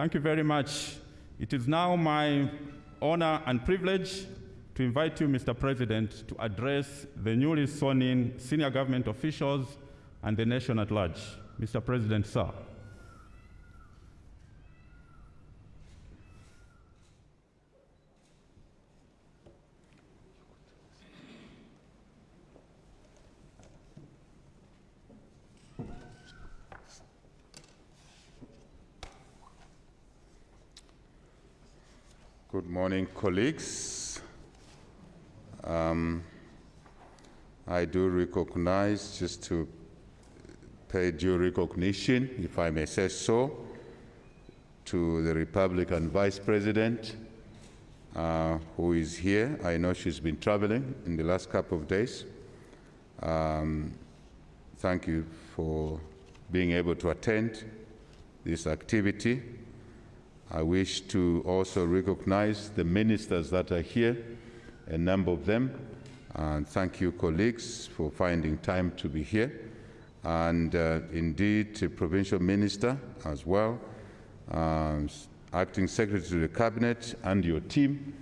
Thank you very much. It is now my honor and privilege to invite you, Mr. President, to address the newly sworn in senior government officials and the nation at large. Mr. President, sir. Good morning, colleagues. Um, I do recognize, just to pay due recognition, if I may say so, to the Republican Vice President uh, who is here. I know she's been traveling in the last couple of days. Um, thank you for being able to attend this activity. I wish to also recognize the ministers that are here, a number of them, and thank you, colleagues, for finding time to be here. And uh, indeed, the provincial minister as well, um, acting secretary to the cabinet, and your team.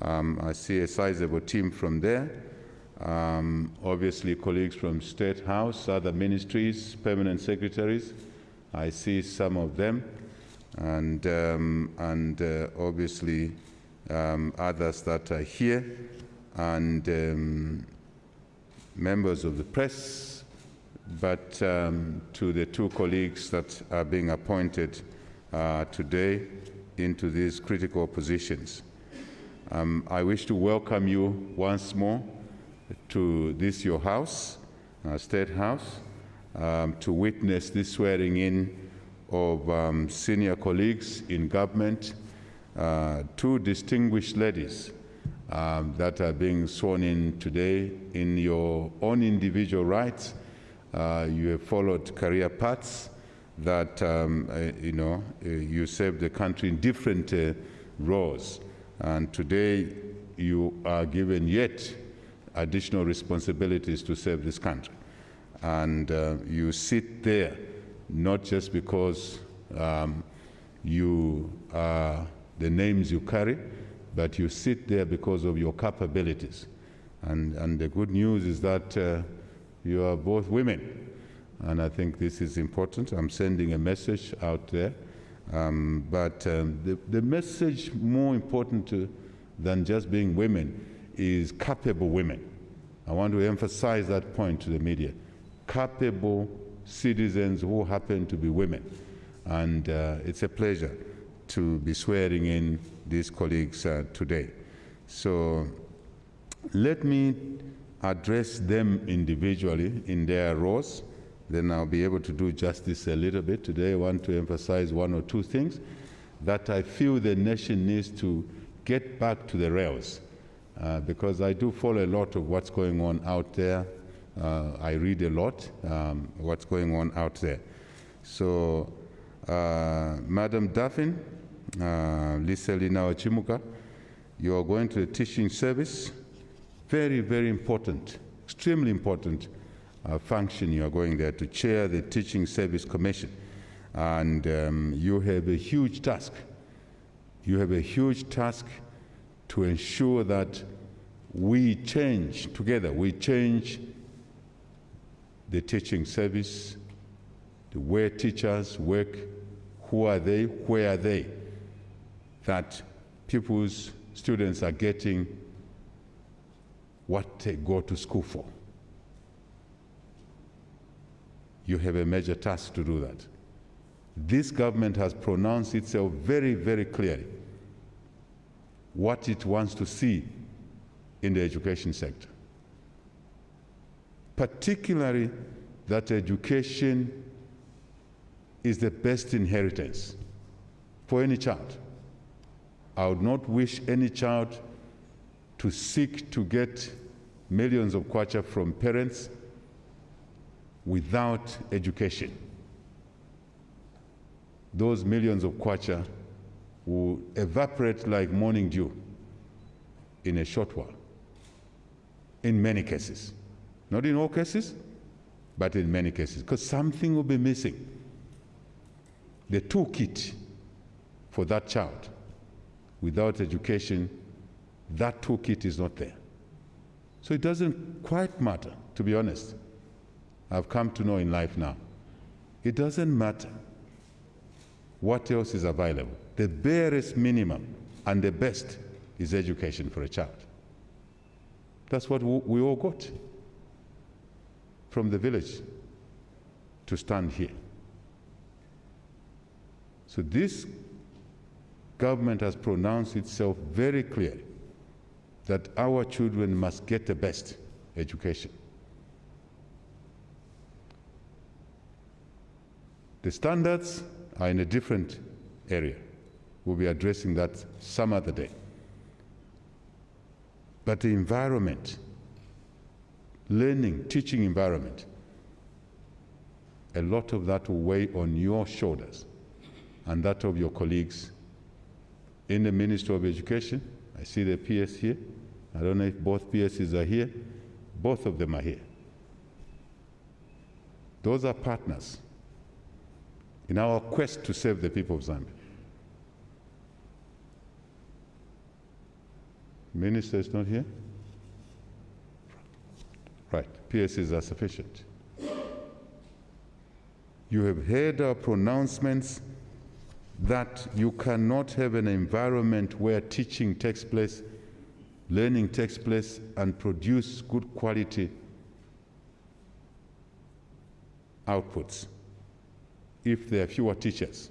Um, I see a sizable team from there. Um, obviously, colleagues from State House, other ministries, permanent secretaries. I see some of them and, um, and uh, obviously um, others that are here, and um, members of the press, but um, to the two colleagues that are being appointed uh, today into these critical positions. Um, I wish to welcome you once more to this your house, uh, State House, um, to witness this swearing in of um, senior colleagues in government, uh, two distinguished ladies um, that are being sworn in today in your own individual rights. Uh, you have followed career paths that, um, uh, you know, uh, you served the country in different uh, roles. And today you are given yet additional responsibilities to serve this country. And uh, you sit there not just because um, you are the names you carry, but you sit there because of your capabilities. And, and the good news is that uh, you are both women. And I think this is important. I'm sending a message out there. Um, but um, the, the message more important to, than just being women is capable women. I want to emphasize that point to the media. Capable citizens who happen to be women. And uh, it's a pleasure to be swearing in these colleagues uh, today. So let me address them individually in their roles. Then I'll be able to do justice a little bit. Today I want to emphasize one or two things that I feel the nation needs to get back to the rails. Uh, because I do follow a lot of what's going on out there I read a lot um, what's going on out there. So, uh, Madam Daffin, uh, Lisa Lina Chimuka, you are going to the teaching service. Very, very important, extremely important uh, function. You are going there to chair the Teaching Service Commission. And um, you have a huge task. You have a huge task to ensure that we change together, we change the teaching service, the way teachers work, who are they, where are they, that people's students are getting what they go to school for. You have a major task to do that. This government has pronounced itself very, very clearly what it wants to see in the education sector particularly that education is the best inheritance for any child. I would not wish any child to seek to get millions of kwacha from parents without education. Those millions of kwacha will evaporate like morning dew in a short while, in many cases. Not in all cases, but in many cases, because something will be missing. The toolkit for that child. Without education, that toolkit is not there. So it doesn't quite matter, to be honest. I've come to know in life now. It doesn't matter what else is available. The barest minimum and the best is education for a child. That's what we all got from the village to stand here. So this government has pronounced itself very clearly that our children must get the best education. The standards are in a different area. We'll be addressing that some other day. But the environment, learning, teaching environment, a lot of that will weigh on your shoulders and that of your colleagues in the Ministry of Education. I see the PS here. I don't know if both PSs are here. Both of them are here. Those are partners in our quest to save the people of Zambia. Minister is not here? PSs are sufficient. You have heard our pronouncements that you cannot have an environment where teaching takes place, learning takes place, and produce good quality outputs if there are fewer teachers.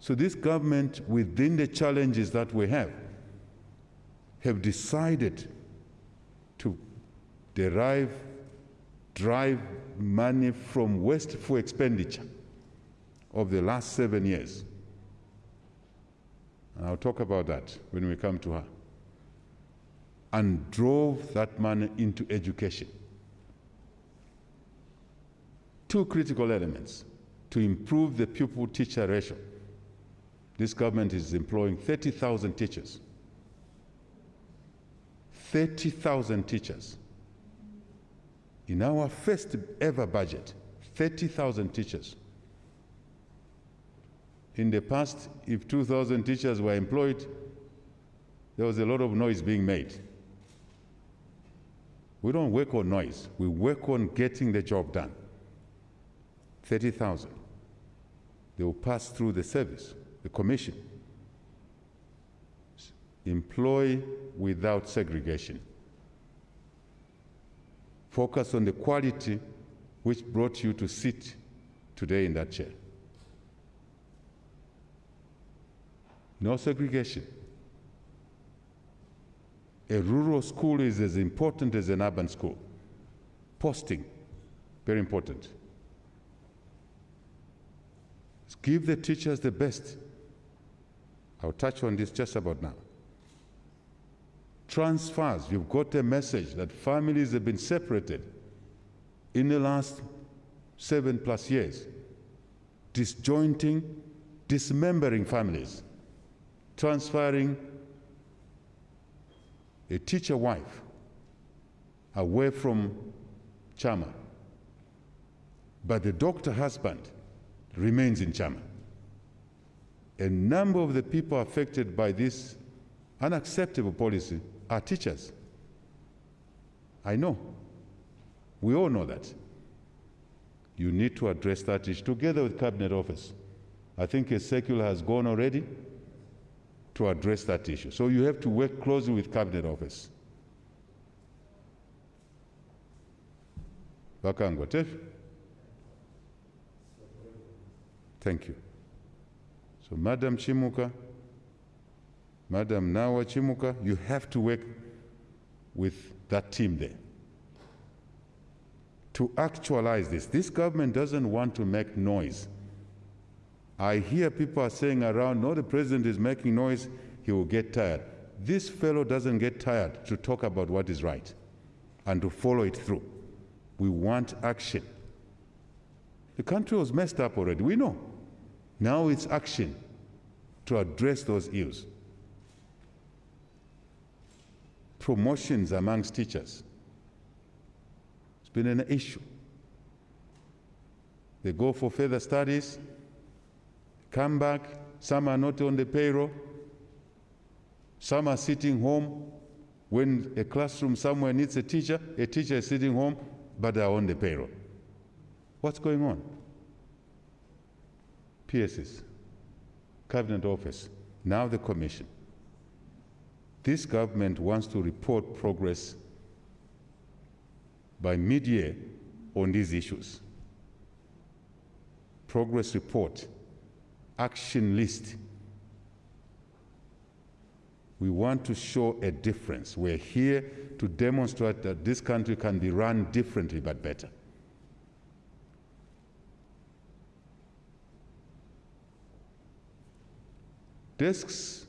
So this government, within the challenges that we have, have decided to derive, drive money from wasteful expenditure of the last seven years. And I'll talk about that when we come to her. And drove that money into education. Two critical elements to improve the pupil teacher ratio. This government is employing 30,000 teachers. 30,000 teachers. In our first ever budget, 30,000 teachers. In the past, if 2,000 teachers were employed, there was a lot of noise being made. We don't work on noise, we work on getting the job done. 30,000. They will pass through the service, the commission. Employ without segregation. Focus on the quality which brought you to sit today in that chair. No segregation. A rural school is as important as an urban school. Posting, very important. Give the teachers the best. I'll touch on this just about now. Transfers, you've got a message that families have been separated in the last seven plus years, disjointing, dismembering families, transferring a teacher wife away from Chama. But the doctor husband remains in Chama. A number of the people affected by this unacceptable policy are teachers. I know. We all know that. You need to address that issue together with Cabinet Office. I think a circular has gone already to address that issue. So you have to work closely with Cabinet Office. Thank you. So, Madam Chimuka, Madam Nawa Chimuka, you have to work with that team there to actualize this. This government doesn't want to make noise. I hear people are saying around, no, the president is making noise, he will get tired. This fellow doesn't get tired to talk about what is right and to follow it through. We want action. The country was messed up already, we know. Now it's action to address those ills. Promotions amongst teachers. It's been an issue. They go for further studies, come back, some are not on the payroll, some are sitting home. When a classroom somewhere needs a teacher, a teacher is sitting home, but they're on the payroll. What's going on? PSs, Cabinet Office, now the Commission. This government wants to report progress by mid-year on these issues. Progress report, action list. We want to show a difference. We're here to demonstrate that this country can be run differently but better. Desks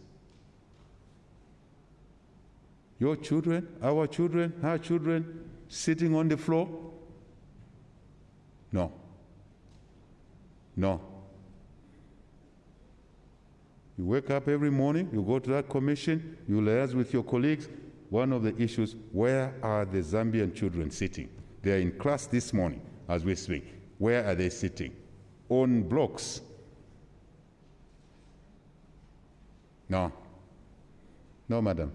your children, our children, her children sitting on the floor? No. No. You wake up every morning, you go to that commission, you liaise with your colleagues. One of the issues where are the Zambian children sitting? They are in class this morning as we speak. Where are they sitting? On blocks. No. No, madam.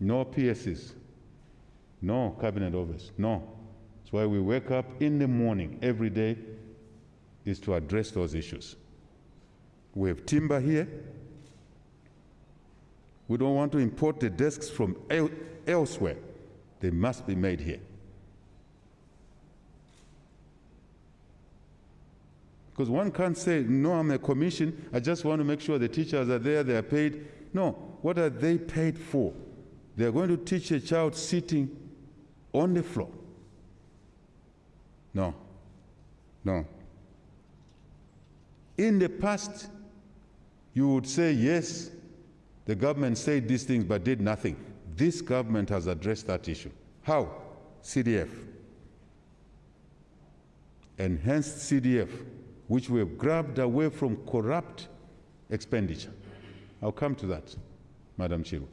No PSs. No cabinet office. No. That's why we wake up in the morning every day is to address those issues. We have timber here. We don't want to import the desks from el elsewhere. They must be made here. Because one can't say, no, I'm a commission, I just want to make sure the teachers are there, they are paid. No, what are they paid for? They're going to teach a child sitting on the floor. No, no. In the past, you would say, yes, the government said these things but did nothing. This government has addressed that issue. How? CDF. Enhanced CDF, which we have grabbed away from corrupt expenditure. I'll come to that, Madam Chirwa.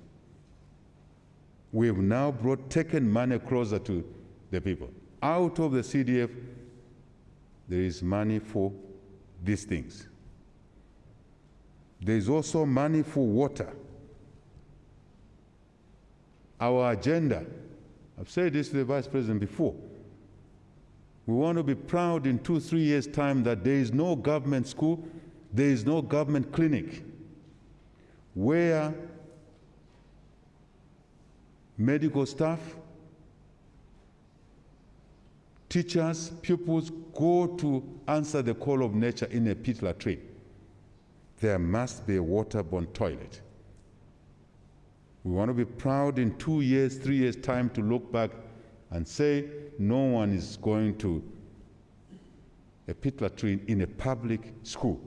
We have now brought taken money closer to the people. Out of the CDF, there is money for these things. There is also money for water. Our agenda, I've said this to the Vice President before, we want to be proud in two, three years' time that there is no government school, there is no government clinic where medical staff, teachers, pupils go to answer the call of nature in a pit latrine. There must be a waterborne toilet. We want to be proud in two years, three years' time to look back and say no one is going to a pit latrine in a public school.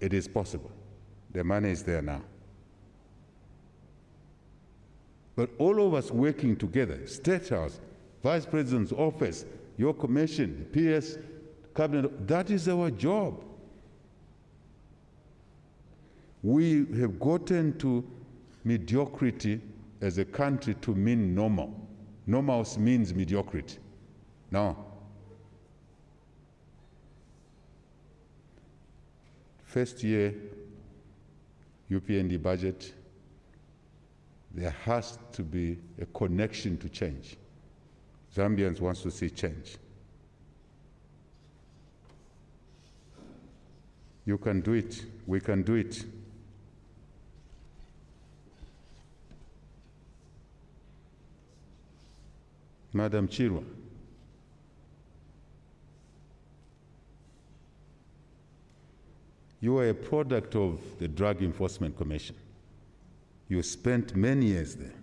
It is possible. The money is there now. But all of us working together, State House, Vice President's office, your commission, PS, cabinet, that is our job. We have gotten to mediocrity as a country to mean normal. Normal means mediocrity. Now, First year UPND budget, there has to be a connection to change. Zambians want to see change. You can do it. We can do it. Madam Chirwa. You are a product of the Drug Enforcement Commission. You spent many years there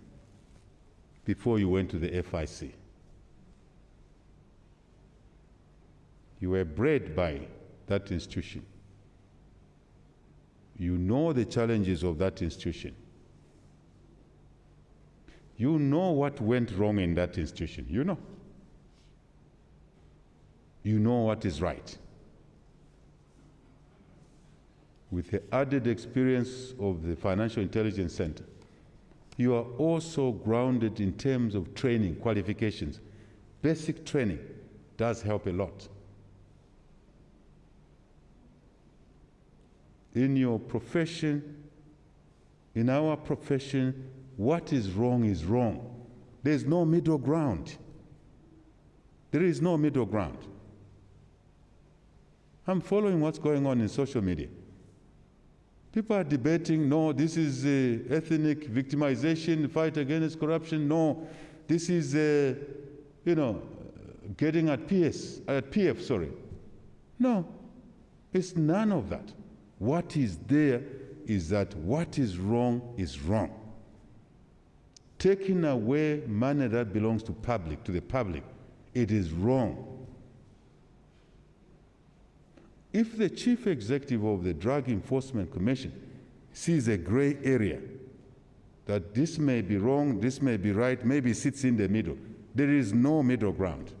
before you went to the FIC. You were bred by that institution. You know the challenges of that institution. You know what went wrong in that institution. You know. You know what is right. With the added experience of the Financial Intelligence Center, you are also grounded in terms of training, qualifications. Basic training does help a lot. in your profession, in our profession, what is wrong is wrong. There's no middle ground. There is no middle ground. I'm following what's going on in social media. People are debating no, this is uh, ethnic victimization, fight against corruption. No, this is, uh, you know, getting at PS, at PF, sorry. No, it's none of that. What is there is that what is wrong is wrong. Taking away money that belongs to public, to the public, it is wrong. If the chief executive of the Drug Enforcement Commission sees a gray area, that this may be wrong, this may be right, maybe sits in the middle, there is no middle ground.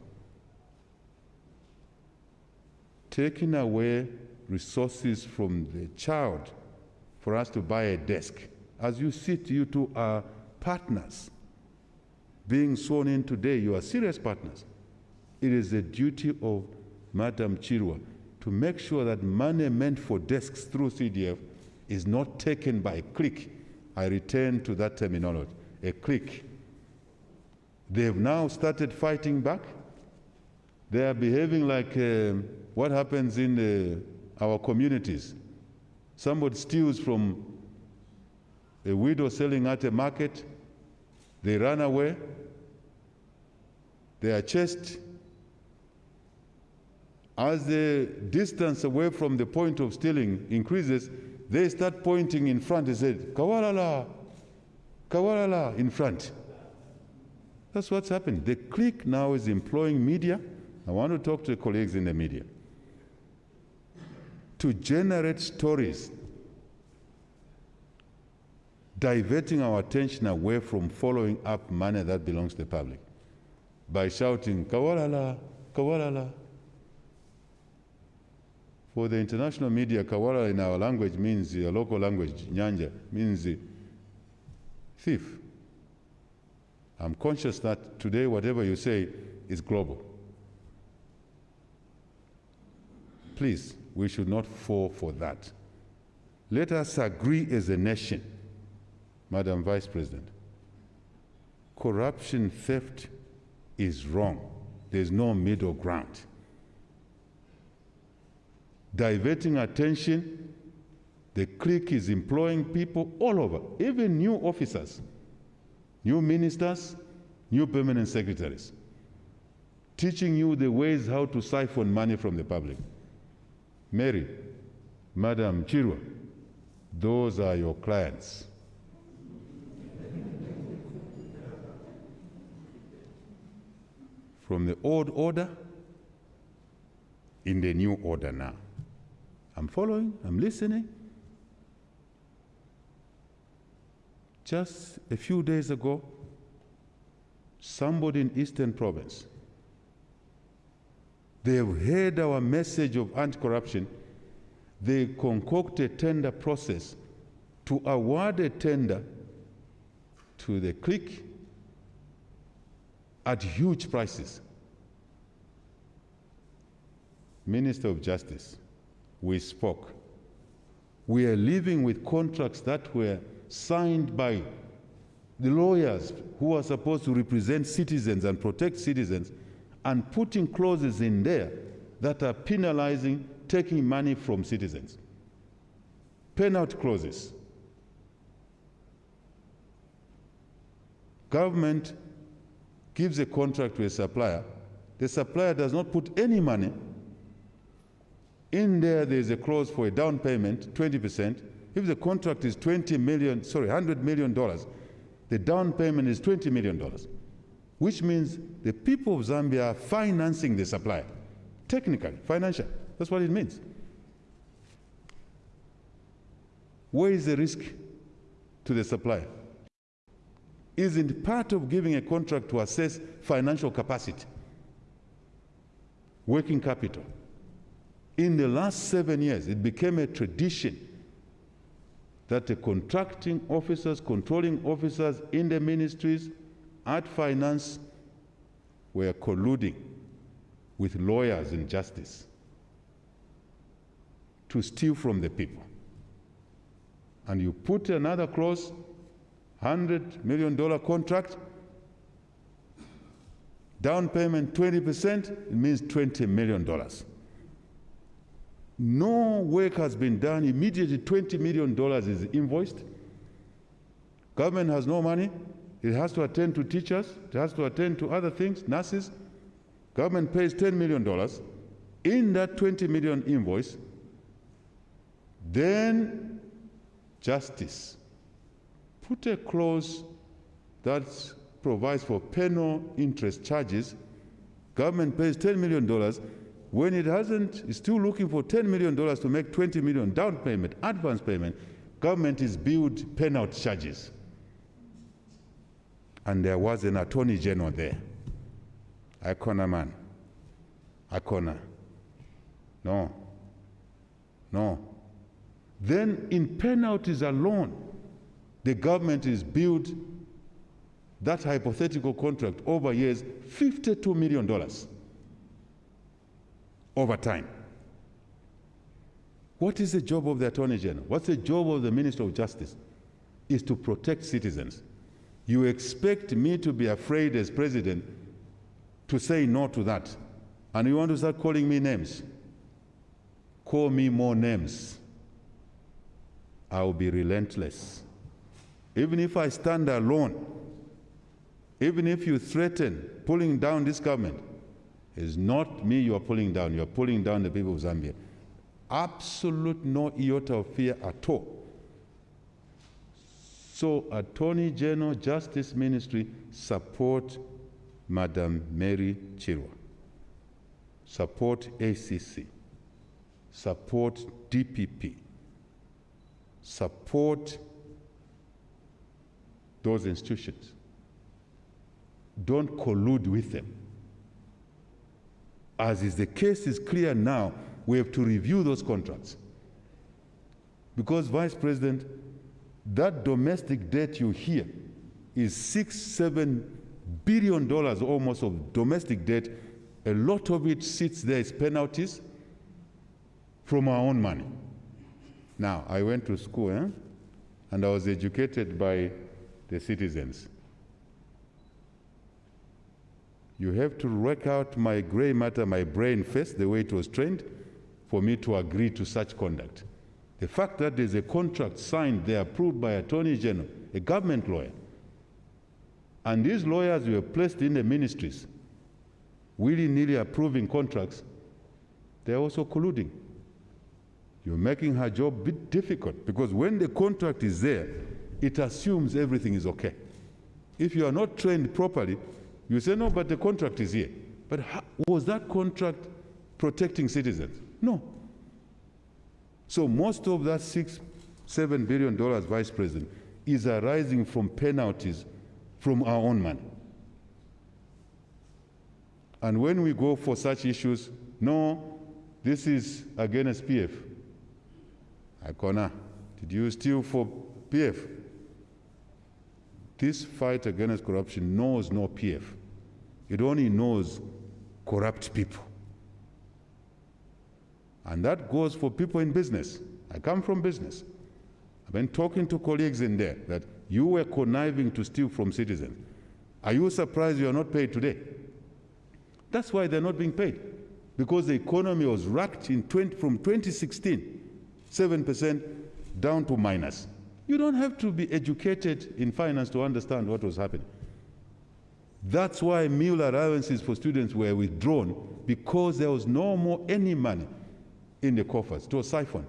Taking away resources from the child for us to buy a desk. As you sit, you two are partners. Being sworn in today, you are serious partners. It is the duty of Madam Chirwa to make sure that money meant for desks through CDF is not taken by a clique. I return to that terminology, a clique. They have now started fighting back. They are behaving like uh, what happens in uh, our communities. Somebody steals from a widow selling at a market, they run away, they are chased. As the distance away from the point of stealing increases, they start pointing in front and say, Kawalala, Kawalala, in front. That's what's happened. The clique now is employing media. I want to talk to colleagues in the media to generate stories diverting our attention away from following up money that belongs to the public by shouting, Kawalala, Kawalala. For the international media, Kawalala in our language means, uh, local language, Nyanja, means uh, thief. I'm conscious that today, whatever you say is global. Please, we should not fall for that. Let us agree as a nation, Madam Vice President. Corruption, theft is wrong. There's no middle ground. Diverting attention, the clique is employing people all over, even new officers, new ministers, new permanent secretaries, teaching you the ways how to siphon money from the public. Mary, Madam Chirwa, those are your clients. From the old order in the new order now. I'm following, I'm listening. Just a few days ago, somebody in Eastern Province they have heard our message of anti corruption. They concoct a tender process to award a tender to the clique at huge prices. Minister of Justice, we spoke. We are living with contracts that were signed by the lawyers who are supposed to represent citizens and protect citizens and putting clauses in there that are penalizing taking money from citizens. Penalty clauses. Government gives a contract to a supplier. The supplier does not put any money. In there, there's a clause for a down payment, 20%. If the contract is 20 million, sorry, 100 million dollars, the down payment is 20 million dollars which means the people of Zambia are financing the supply, technically, financial. That's what it means. Where is the risk to the supplier? Isn't part of giving a contract to assess financial capacity, working capital? In the last seven years, it became a tradition that the contracting officers, controlling officers in the ministries, Art Finance were colluding with lawyers in justice to steal from the people. and you put another clause, $100 million contract, down payment 20%, it means $20 million. No work has been done. Immediately, $20 million is invoiced. Government has no money. It has to attend to teachers. It has to attend to other things, nurses. Government pays $10 million. In that 20 million invoice, then justice. Put a clause that provides for penal interest charges. Government pays $10 million. When it hasn't, it's still looking for $10 million to make 20 million down payment, advance payment, government is billed penalty charges. And there was an attorney general there. Icona man. Icona. No. No. Then in penalties alone, the government is billed that hypothetical contract over years $52 million over time. What is the job of the Attorney General? What's the job of the Minister of Justice? Is to protect citizens. You expect me to be afraid as president to say no to that. And you want to start calling me names. Call me more names. I will be relentless. Even if I stand alone, even if you threaten pulling down this government, it's not me you are pulling down, you are pulling down the people of Zambia. Absolute no iota of fear at all. So, Attorney General Justice Ministry support Madam Mary Chirwa, support ACC, support DPP, support those institutions. Don't collude with them. As is the case is clear now, we have to review those contracts. Because, Vice President, that domestic debt you hear is six, seven billion dollars almost of domestic debt. A lot of it sits there as penalties from our own money. Now, I went to school eh? and I was educated by the citizens. You have to work out my gray matter, my brain first, the way it was trained, for me to agree to such conduct. The fact that there's a contract signed there approved by Attorney General, a government lawyer, and these lawyers were placed in the ministries, willy-nilly approving contracts, they're also colluding. You're making her job a bit difficult because when the contract is there, it assumes everything is okay. If you are not trained properly, you say, no, but the contract is here. But how, was that contract protecting citizens? No. So most of that six, seven billion dollars, Vice President, is arising from penalties from our own money. And when we go for such issues, no, this is against PF. Icona, did you steal for PF? This fight against corruption knows no PF. It only knows corrupt people. And that goes for people in business. I come from business. I've been talking to colleagues in there that you were conniving to steal from citizens. Are you surprised you are not paid today? That's why they're not being paid. Because the economy was racked in 20, from 2016, 7% down to minus. You don't have to be educated in finance to understand what was happening. That's why meal allowances for students were withdrawn because there was no more any money in the coffers. It was siphoned.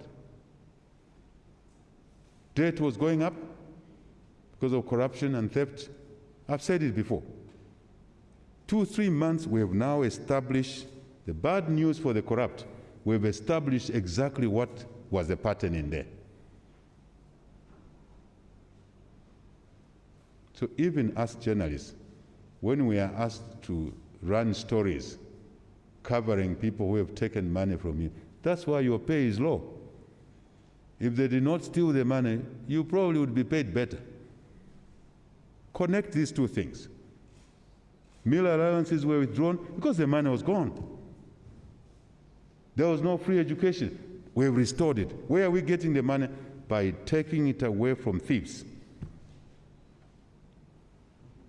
Debt was going up because of corruption and theft. I've said it before. Two, three months, we have now established the bad news for the corrupt. We've established exactly what was the pattern in there. So even us journalists, when we are asked to run stories covering people who have taken money from you, that's why your pay is low. If they did not steal the money, you probably would be paid better. Connect these two things. Meal allowances were withdrawn because the money was gone. There was no free education. We've restored it. Where are we getting the money? by taking it away from thieves.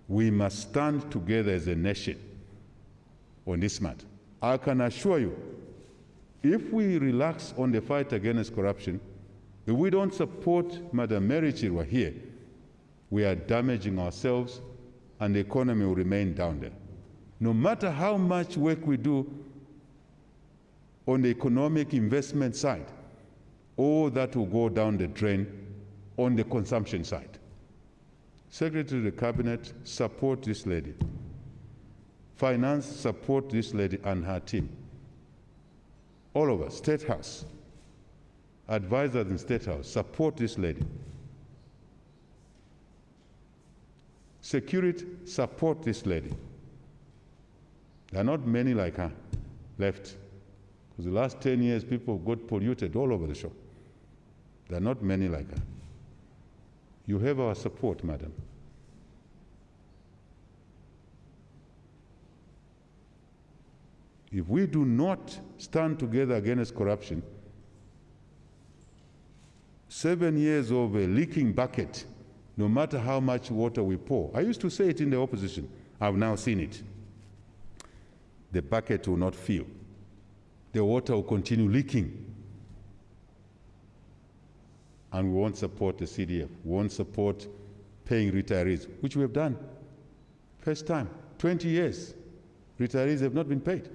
We must stand together as a nation on this matter. I can assure you, if we relax on the fight against corruption, if we don't support Madam Mary Chirwa here, we are damaging ourselves and the economy will remain down there. No matter how much work we do on the economic investment side, all that will go down the drain on the consumption side. Secretary of the Cabinet, support this lady. Finance, support this lady and her team. All of us, State House, advisors in State House, support this lady. Security, support this lady. There are not many like her left. Because the last 10 years, people got polluted all over the show. There are not many like her. You have our support, madam. If we do not stand together against corruption, seven years of a leaking bucket, no matter how much water we pour. I used to say it in the opposition. I've now seen it. The bucket will not fill. The water will continue leaking. And we won't support the CDF. We won't support paying retirees, which we have done. First time, 20 years, retirees have not been paid.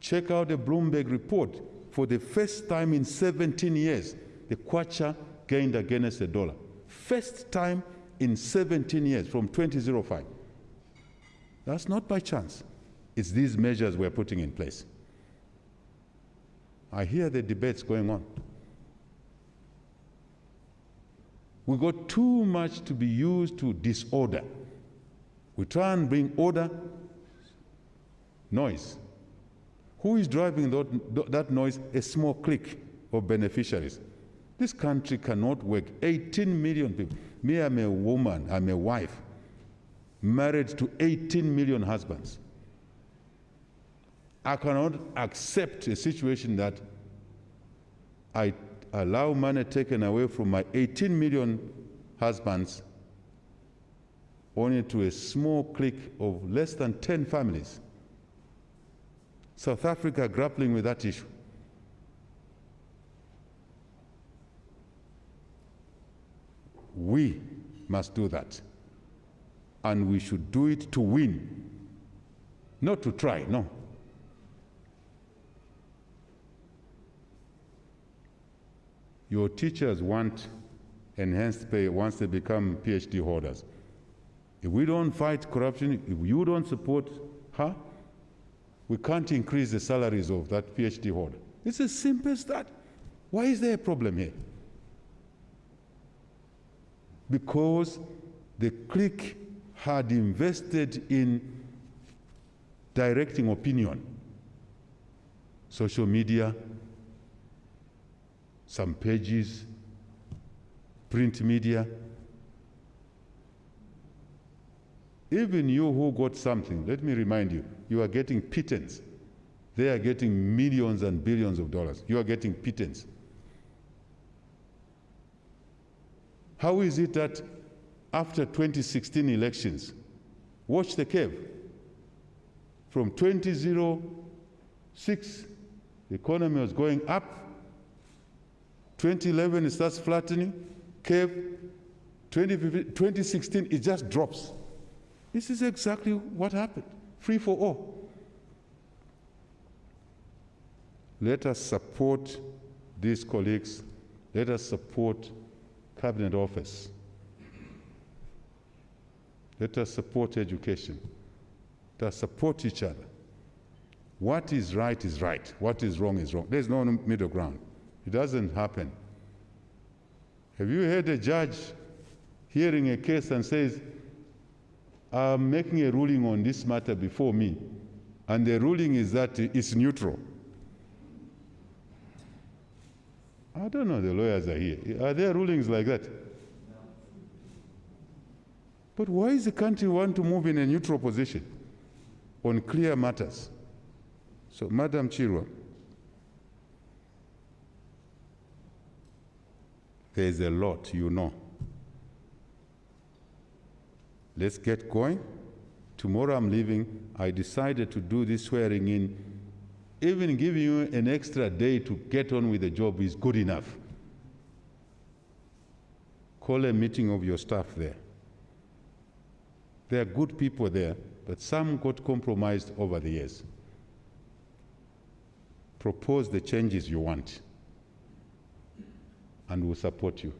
Check out the Bloomberg report. For the first time in 17 years, the kwacha gained against the dollar. First time in 17 years from 2005. That's not by chance. It's these measures we're putting in place. I hear the debates going on. We got too much to be used to disorder. We try and bring order, noise. Who is driving that, that noise? A small clique of beneficiaries. This country cannot work. 18 million people. Me, I'm a woman, I'm a wife, married to 18 million husbands. I cannot accept a situation that I allow money taken away from my 18 million husbands only to a small clique of less than 10 families. South Africa grappling with that issue. We must do that. And we should do it to win, not to try, no. Your teachers want enhanced pay once they become PhD holders. If we don't fight corruption, if you don't support her, we can't increase the salaries of that PhD holder. It's as simple as that. Why is there a problem here? Because the clique had invested in directing opinion, social media, some pages, print media. Even you who got something, let me remind you, you are getting pittance. They are getting millions and billions of dollars. You are getting pittance. How is it that after 2016 elections, watch the curve. From 2006, the economy was going up. 2011, it starts flattening. Curve. 2016, it just drops. This is exactly what happened. Free for all. Let us support these colleagues. Let us support cabinet office. Let us support education. Let us support each other. What is right is right. What is wrong is wrong. There's no middle ground. It doesn't happen. Have you heard a judge hearing a case and says, I'm making a ruling on this matter before me, and the ruling is that it's neutral? I don't know, the lawyers are here. Are there rulings like that? But why is the country want to move in a neutral position on clear matters? So, Madam Chirwa, There's a lot, you know. Let's get going. Tomorrow I'm leaving. I decided to do this swearing in. Even giving you an extra day to get on with the job is good enough. Call a meeting of your staff there. There are good people there, but some got compromised over the years. Propose the changes you want, and we'll support you.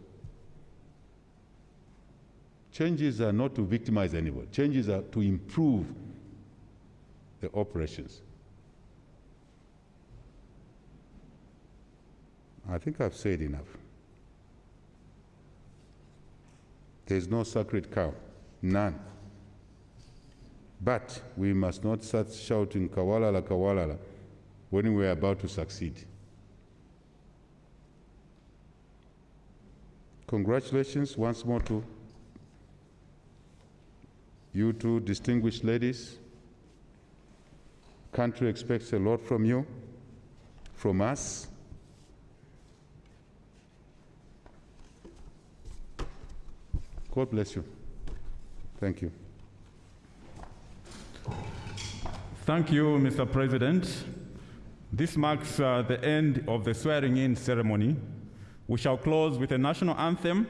Changes are not to victimize anybody, changes are to improve the operations. I think I've said enough. There's no sacred cow, none. But we must not start shouting Kawalala, Kawalala when we are about to succeed. Congratulations once more to you two distinguished ladies. Country expects a lot from you, from us. God bless you. Thank you. Thank you, Mr. President. This marks uh, the end of the swearing-in ceremony. We shall close with a national anthem,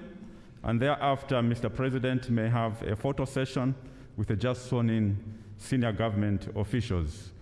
and thereafter, Mr. President may have a photo session with the just sworn-in senior government officials.